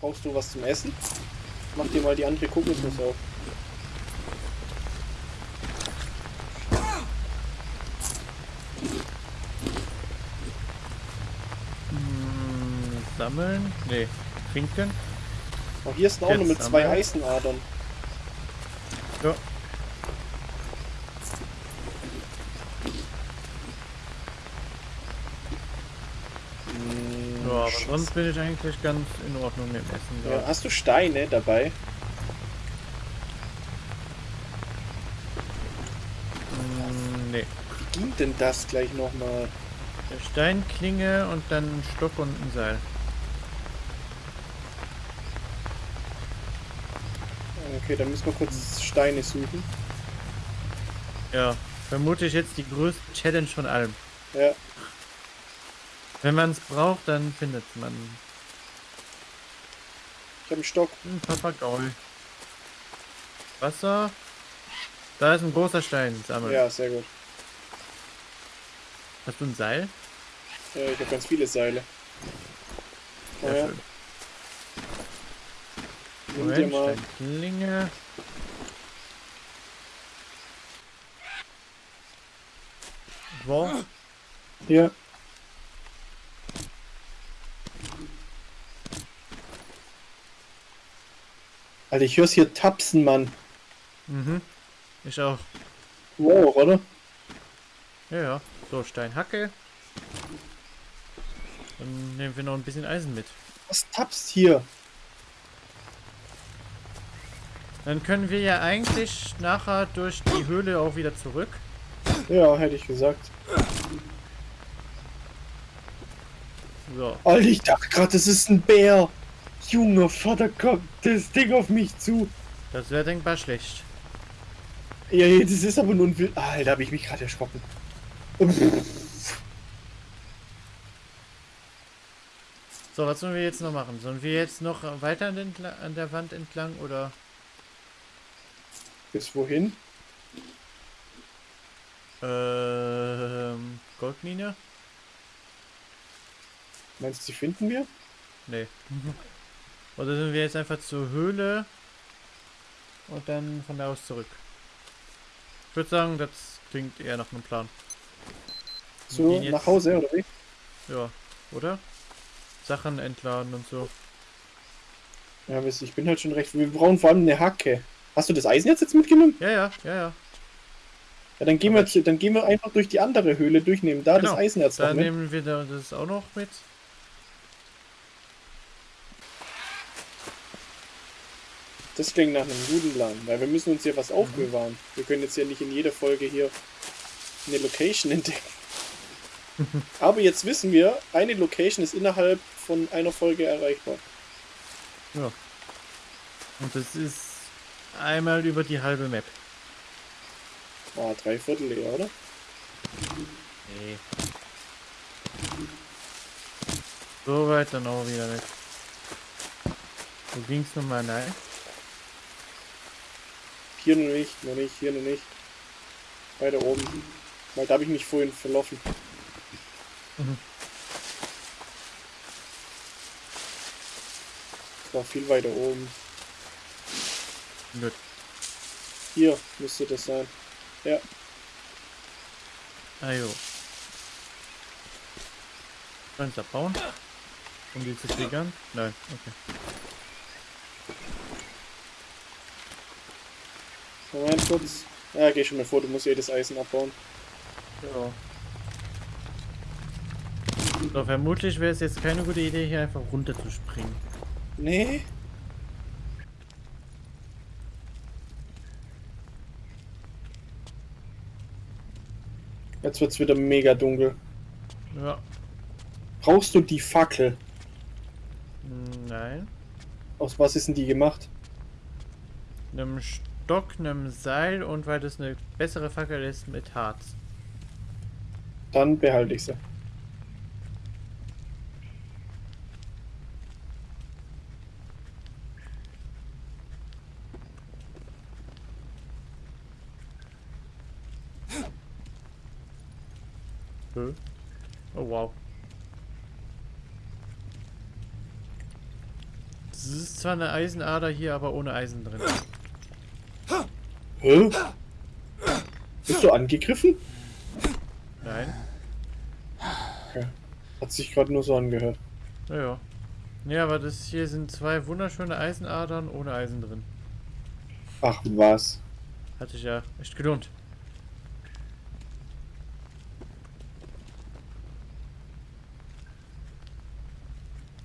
Brauchst du was zum Essen? Mach dir mal die andere Kokosnuss auf. Hm, sammeln? Nee. Trinken? Oh, hier ist auch noch mit zwei sammeln. Eisenadern. Ja. Scheiße. sonst bin ich eigentlich ganz in Ordnung mit dem Essen. Ja, hast du Steine dabei? Hm, nee. Wie ging denn das gleich nochmal? Steinklinge und dann ein Stock und ein Seil. Okay, dann müssen wir kurz Steine suchen. Ja, vermutlich jetzt die größte Challenge von allem. Ja, Wenn man es braucht, dann findet man ich habe einen Stock. einen Papagei. Wasser. Da ist ein großer Stein. Sammeln. Ja, sehr gut. Hast du ein Seil? Äh, ich habe ganz viele Seile. Sehr ja. schön. Nimm dir mal. Steinklinge. Wo? Hier. Alter, ich hör's hier tapsen, Mann. Mhm. Ich auch. Wow, oder? Ja, ja. So, Steinhacke. Dann nehmen wir noch ein bisschen Eisen mit. Was tapst hier? Dann können wir ja eigentlich nachher durch die Höhle auch wieder zurück. Ja, hätte ich gesagt. So. Alter, ich dachte gerade, das ist ein Bär. Junge Vater, kommt das Ding auf mich zu. Das wäre denkbar schlecht. Ja, das ist aber nur ein Wild. Alter, habe ich mich gerade erschrocken. So, was sollen wir jetzt noch machen? Sollen wir jetzt noch weiter an, den, an der Wand entlang oder? Bis wohin? Ähm, Goldmine? Meinst du, die finden wir? Nee. Oder sind wir jetzt einfach zur Höhle und dann von da aus zurück? Ich würde sagen, das klingt eher nach einem Plan. So, nach Hause, oder wie? Ja, oder? Sachen entladen und so. Ja, wisst ich bin halt schon recht. Wir brauchen vor allem eine Hacke. Hast du das Eisen jetzt, jetzt mitgenommen? Ja, ja, ja, ja. Ja, dann gehen wir, dann gehen wir einfach durch die andere Höhle durchnehmen. Da Genau. das Eisenerz Dann nehmen wir da das auch noch mit. Das klingt nach einem guten Plan, weil wir müssen uns hier was aufbewahren. Wir können jetzt ja nicht in jeder Folge hier eine Location entdecken. Aber jetzt wissen wir, eine Location ist innerhalb von einer Folge erreichbar. Ja. Und das ist einmal über die halbe Map. Ah, drei Viertel eher, oder? Nee. So weit dann auch wieder weg. Wo ging's nochmal? Nein. Hier noch nicht, noch nicht, hier noch nicht. Weiter oben. Weil da habe ich mich vorhin verlaufen. Mhm. Das war viel weiter oben. Gut. Hier müsste das sein. Ja, Ah jo. Können wir abbauen? Um die zu triggern? Nein, okay. Moment kurz. Ja, geh schon mal vor, du musst jedes Eisen abbauen. Ja. So, vermutlich wäre es jetzt keine gute Idee, hier einfach runter zu springen. Nee. Jetzt wird's wieder mega dunkel. Ja. Brauchst du die Fackel? Nein. Aus was ist denn die gemacht? Einem Stock, einem Seil und weil das eine bessere Fackel ist mit Harz. Dann behalte ich sie. Oh wow. Das ist zwar eine Eisenader hier, aber ohne Eisen drin. Hä? Bist du angegriffen? Nein. Okay. Hat sich gerade nur so angehört. Naja. Ja, aber das hier sind zwei wunderschöne Eisenadern ohne Eisen drin. Ach was. Hat sich ja echt gelohnt.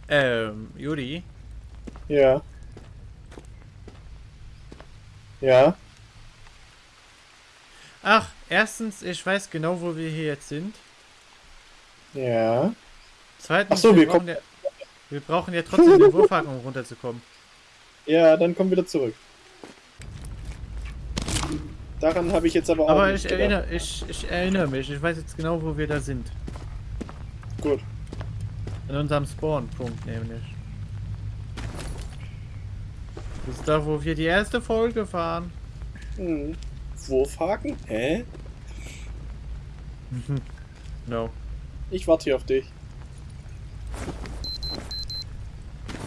Ähm, Juri, Ja. Ja. Ach, erstens, ich weiß genau, wo wir hier jetzt sind. Ja. Zweitens, Ach so, wir brauchen ja, wir brauchen ja trotzdem den Wurfhaken, um runterzukommen. Ja, dann komm wieder zurück. Daran habe ich jetzt aber auch Aber nicht ich gedacht. erinnere, ich, ich erinnere mich, ich weiß jetzt genau, wo wir da sind. Gut. An unserem Spawn-Punkt nämlich. Das ist da, wo wir die erste Folge fahren. Hm. Wurfhaken? Hä? No. Ich warte hier auf dich.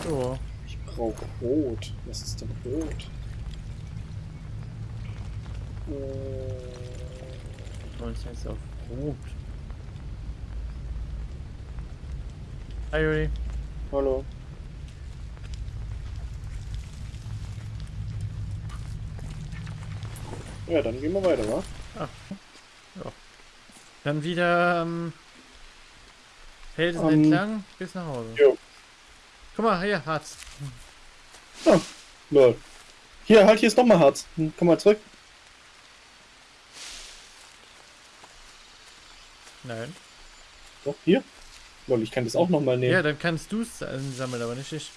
So. Ich brauche Rot. Was ist denn Rot? Äh, Und jetzt auf Rot. Hi, Juri. hallo. Ja, dann gehen wir weiter, wa? Dann wieder ähm, Felsen Ähm, entlang bis nach Hause. jo. Guck mal, hier, Harz. Lol. Hier, halt, hier ist nochmal Harz. Hm, Komm mal zurück. Nein. Doch, hier. Lol, ich kann das auch nochmal nehmen. Ja, dann kannst du es sammeln, aber nicht ich.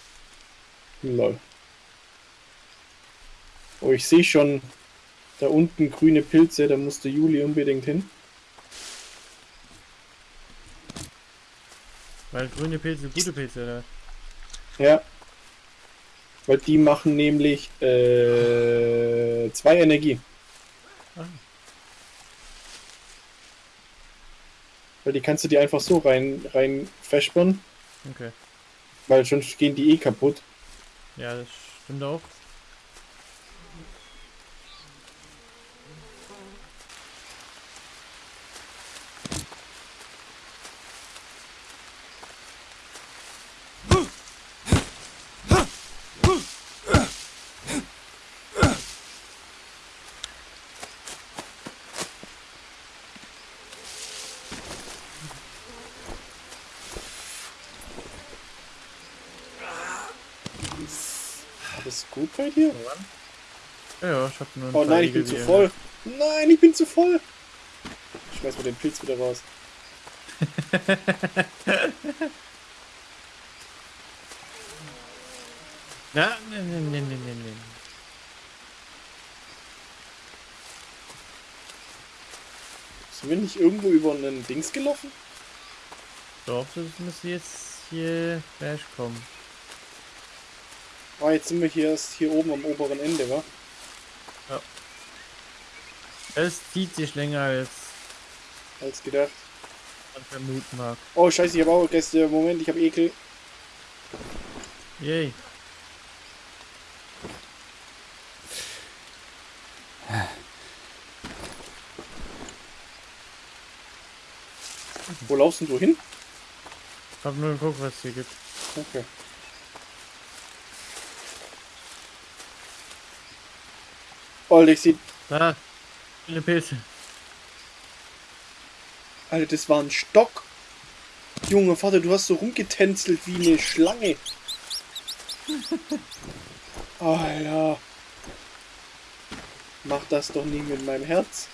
Lol. Oh, ich sehe schon da unten grüne Pilze, da musste Juli unbedingt hin. Weil grüne Pilze gute Pilze, oder? Ja. Weil die machen nämlich äh, zwei Energie. Ah. Weil die kannst du dir einfach so rein, rein vespern, Okay. weil sonst gehen die eh kaputt. Ja, das stimmt auch. Alles gut bei dir? Ja, ich hab nur Oh nein, ich bin zu voll. Nein, ich bin zu voll. Ich schmeiß mal den Pilz wieder raus. Na, ne, ne, ne, ne, ne, ne. Sind wir nicht irgendwo über einen Dings gelaufen? Doch, das müsste jetzt hier gleich kommen. Ah, jetzt sind wir hier erst hier oben am oberen Ende, wa? Es zieht sich länger als Als gedacht. man vermuten mag. Oh, scheiße, ich habe auch Gäste. Moment, ich habe Ekel. Yay. Wo laufst denn du hin? Ich hab nur geguckt, was es hier gibt. Okay. Oh, ich sieht. Da, viele Pilze. Alter, das war ein Stock. Junge Vater, du hast so rumgetänzelt wie eine Schlange. Alter. Mach das doch nie mit meinem Herz.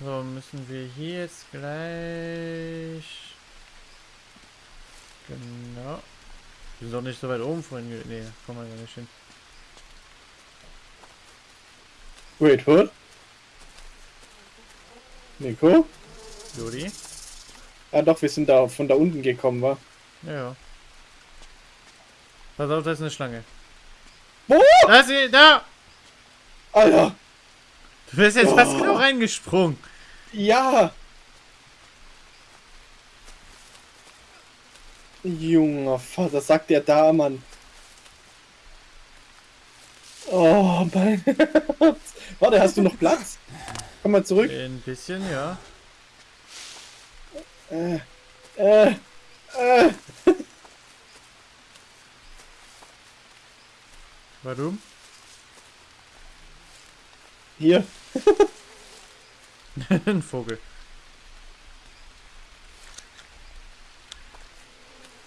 So, müssen wir hier jetzt gleich... Genau. Wir sind doch nicht so weit oben vorhin. Nee, kommen wir gar nicht hin. Wait, what? Nico? Juri? Ah doch, wir sind da von da unten gekommen, wa? Ja. Pass auf, da ist eine Schlange. Wo? Da ist sie, da! Alter! Du bist jetzt fast Oh. genau reingesprungen. Ja! Junger Vater, sagt der da, Mann. Oh, mein Herz. Warte, hast du noch Platz? Komm mal zurück. Ein bisschen, ja. Äh, äh, äh. Warum? Hier. Ein Vogel.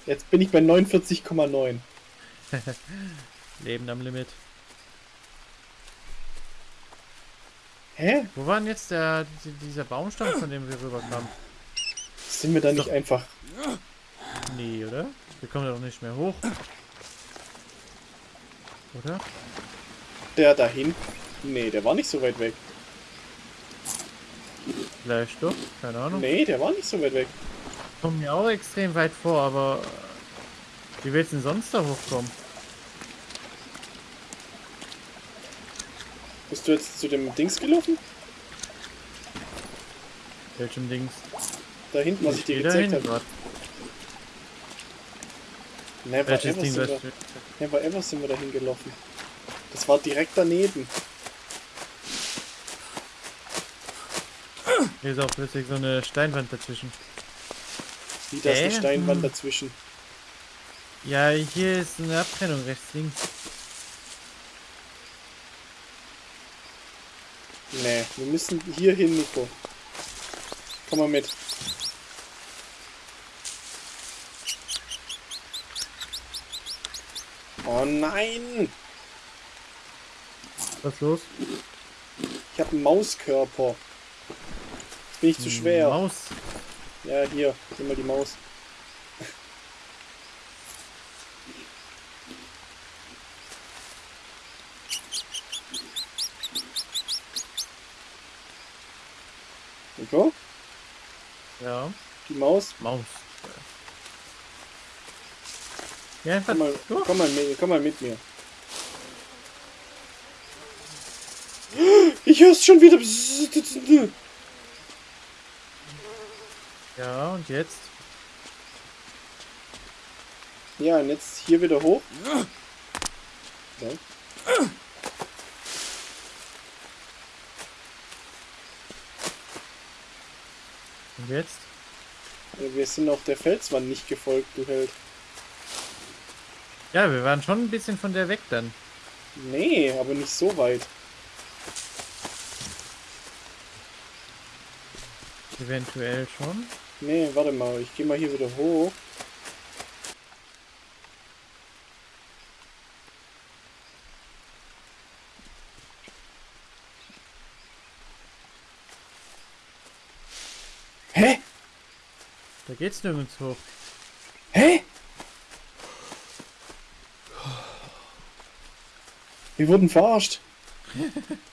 Jetzt bin ich bei 49,9. Leben am Limit. Hä? Wo war denn jetzt der, die- dieser Baumstamm, von dem wir rüberkamen? Sind wir da nicht Doch. einfach... Nee, oder? Wir kommen da doch nicht mehr hoch. Oder? Der dahin? Nee, der war nicht so weit weg. Vielleicht doch, keine Ahnung. Nee, der war nicht so weit weg. Kommen mir auch extrem weit vor, aber wie willst du denn sonst da hochkommen? Bist du jetzt zu dem Dings gelaufen? Welchem Dings? Da hinten, was ich dir geh gezeigt habe. Never Welches ever, Ding sind wir, never ever sind wir dahin gelaufen. Das war direkt daneben. Hier ist auch plötzlich so eine Steinwand dazwischen. Wie da ist eine? Steinwand Hm. dazwischen. Ja, hier ist eine Abtrennung rechts, links. Nee, wir müssen hier hin, Nico. Komm mal mit. Oh nein! Was ist los? Ich habe einen Mauskörper. Jetzt bin ich zu schwer. Maus. Ja, hier. Nimm mal die Maus. Nico? Ja, Die Maus? Maus. Ja, einfach Komm mal, komm mal, mit, komm mal mit mir. Ich hör's schon wieder. Ja, und jetzt? Ja, und jetzt hier wieder hoch. Ja. Und jetzt? Ja, Wir sind auch der Felswand nicht gefolgt, du Held. Ja, wir waren schon ein bisschen von der weg dann. Nee, aber nicht so weit. Eventuell schon. Nee, warte mal, ich gehe mal hier wieder hoch. Hä? Da geht's nirgends hoch. Hä? Wir wurden verarscht.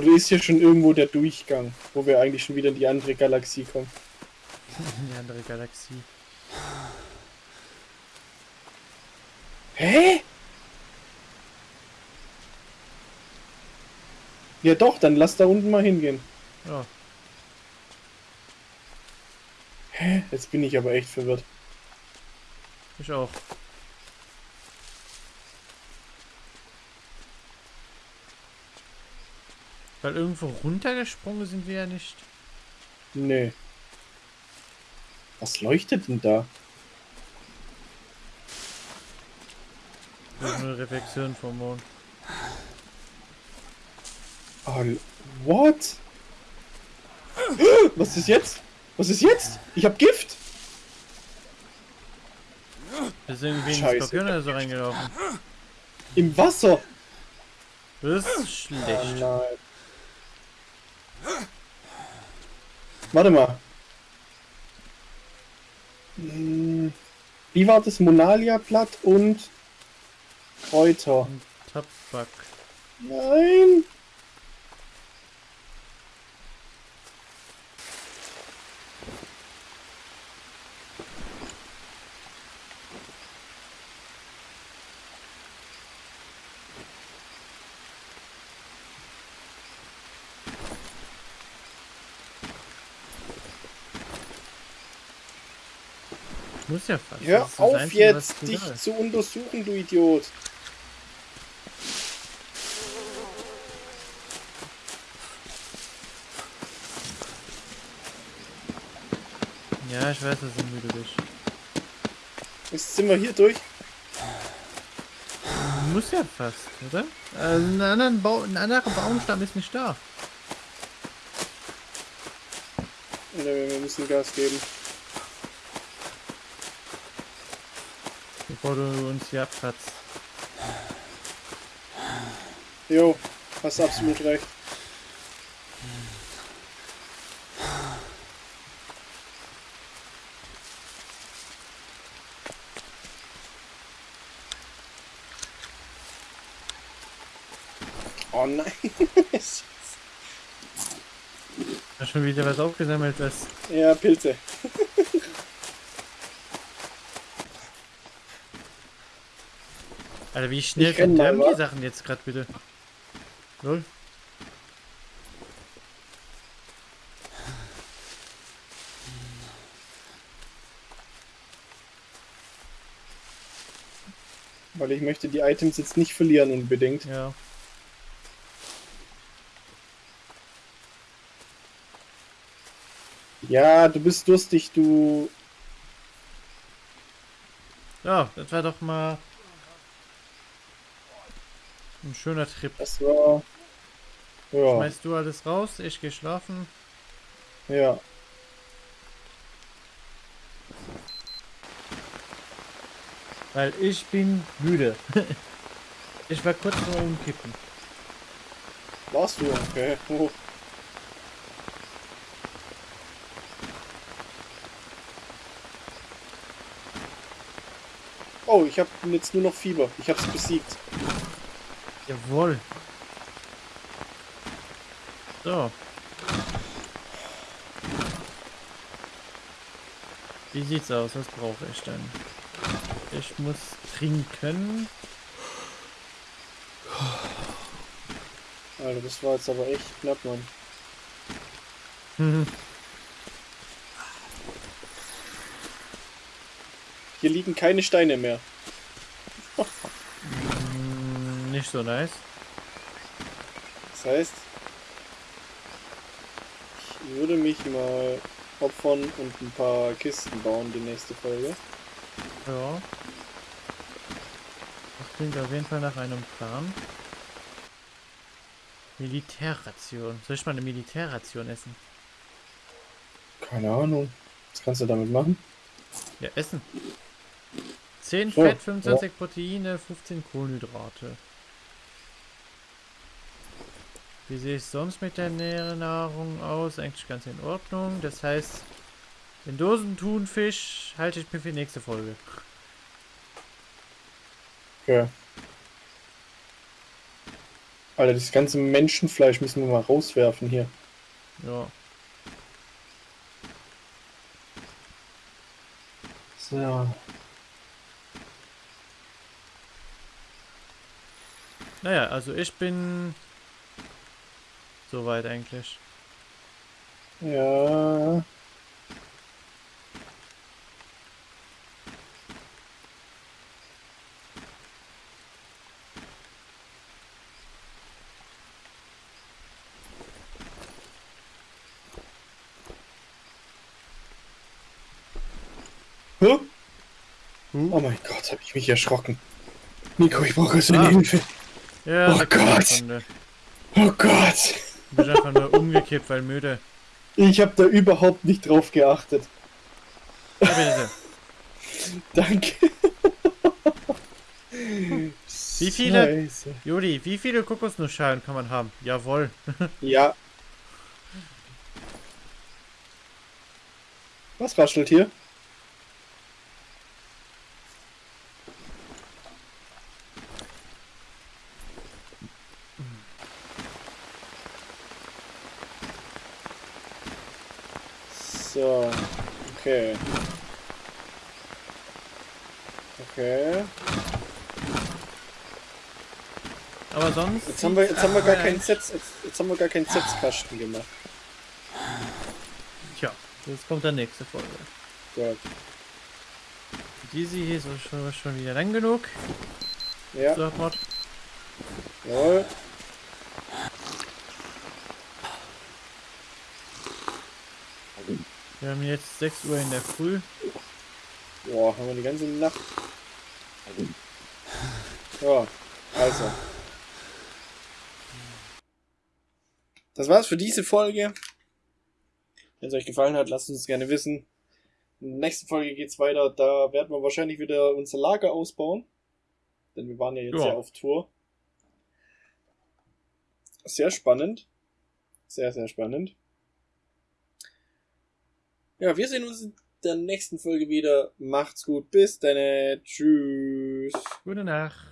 Oder ist hier schon irgendwo der Durchgang, wo wir eigentlich schon wieder in die andere Galaxie kommen? In die andere Galaxie. Hä? Ja doch, dann lass da unten mal hingehen. Ja, Hä? Jetzt bin ich aber echt verwirrt. ich auch. Weil irgendwo runtergesprungen sind wir ja nicht. Nee. Was leuchtet denn da? Das ist eine Reflexion vom Mond. Oh, what? Was ist jetzt? Was ist jetzt? Ich hab Gift! Wir sind irgendwie in den Skorpion oder so reingelaufen. Im Wasser! Das ist Oh schlecht. nein. Warte mal. Hm, Wie war das? Monalia-Blatt und Kräuter. Und Tabak. Nein! Muss ja fast. Hör auf Einzige, jetzt, dich ist. zu untersuchen, du Idiot. Ja, ich weiß, dass du müde bist. Jetzt sind wir hier durch. Muss ja fast, oder? Äh, ein, anderen Bau, ein anderer Baumstamm ist nicht da. Ne, Wir müssen Gas geben. Bevor du uns hier abkratzt. Jo, hast absolut recht. Oh nein. Da schon wieder was aufgesammelt, was. ja, Pilze. Alter, wie schnell wa? die Sachen jetzt gerade bitte? Lol. Weil ich möchte die Items jetzt nicht verlieren unbedingt. Ja. Ja, du bist durstig, du. Ja, das war doch mal ein schöner Trip. Das war. Ja, Schmeißt du alles raus, ich geh schlafen. ja. Weil ich bin müde. ich war kurz vor umkippen. Warst du? Okay. Oh. Oh, ich habe jetzt nur noch Fieber. Ich habe es besiegt. Jawohl. So. Wie sieht's aus? Was brauche ich denn? Ich muss trinken. Alter, das war jetzt aber echt knapp, Mann. Hier liegen keine Steine mehr. Nicht so nice. Das heißt, ich würde mich mal opfern und ein paar Kisten bauen, die nächste Folge. Ja. Das klingt auf jeden Fall nach einem Plan. Militärration. Soll ich mal eine Militärration essen? Keine Ahnung. Was kannst du damit machen? Ja, essen. 10 So, Fett, 25 Proteine, 15 Kohlenhydrate. Wie sehe ich sonst mit der Nahrung aus? Eigentlich ganz in Ordnung. Das heißt, den Dosentunfisch halte ich mir für die nächste Folge. Okay. Alter, das ganze Menschenfleisch müssen wir mal rauswerfen hier. Ja. So. Naja, also ich bin soweit eigentlich. Ja. Huh? Huh? Oh mein Gott, habe ich mich erschrocken. Nico, ich brauche so eine Ah. Hilfe. Ja, Oh Gott. Oh Gott. Ich bin einfach nur umgekippt, weil müde. Ich habe da überhaupt nicht drauf geachtet. Ja, bitte. Danke. Wie viele- Scheiße. Juli, wie viele Kokosnussschalen kann man haben? Jawohl. Ja. Was raschelt hier? So, okay. Okay. Aber sonst. Jetzt haben wir, jetzt haben wir gar keinen. Sets, jetzt, jetzt haben wir gar keinen Setzkasten gemacht. Tja, das kommt dann nächste Folge. Gut. diese hier ist schon, schon wieder lang genug. Ja, So, Mod. jawohl. Wir haben jetzt 6 Uhr in der Früh. Boah, haben wir die ganze Nacht. Ja, also. Das war's für diese Folge. Wenn es euch gefallen hat, lasst uns gerne wissen. In der nächsten Folge geht's weiter. Da werden wir wahrscheinlich wieder unser Lager ausbauen. Denn wir waren ja jetzt Ja. ja auf Tour. Sehr spannend. Sehr, sehr spannend. Ja, wir sehen uns in der nächsten Folge wieder. Macht's gut. Bis dann. Tschüss. Gute Nacht.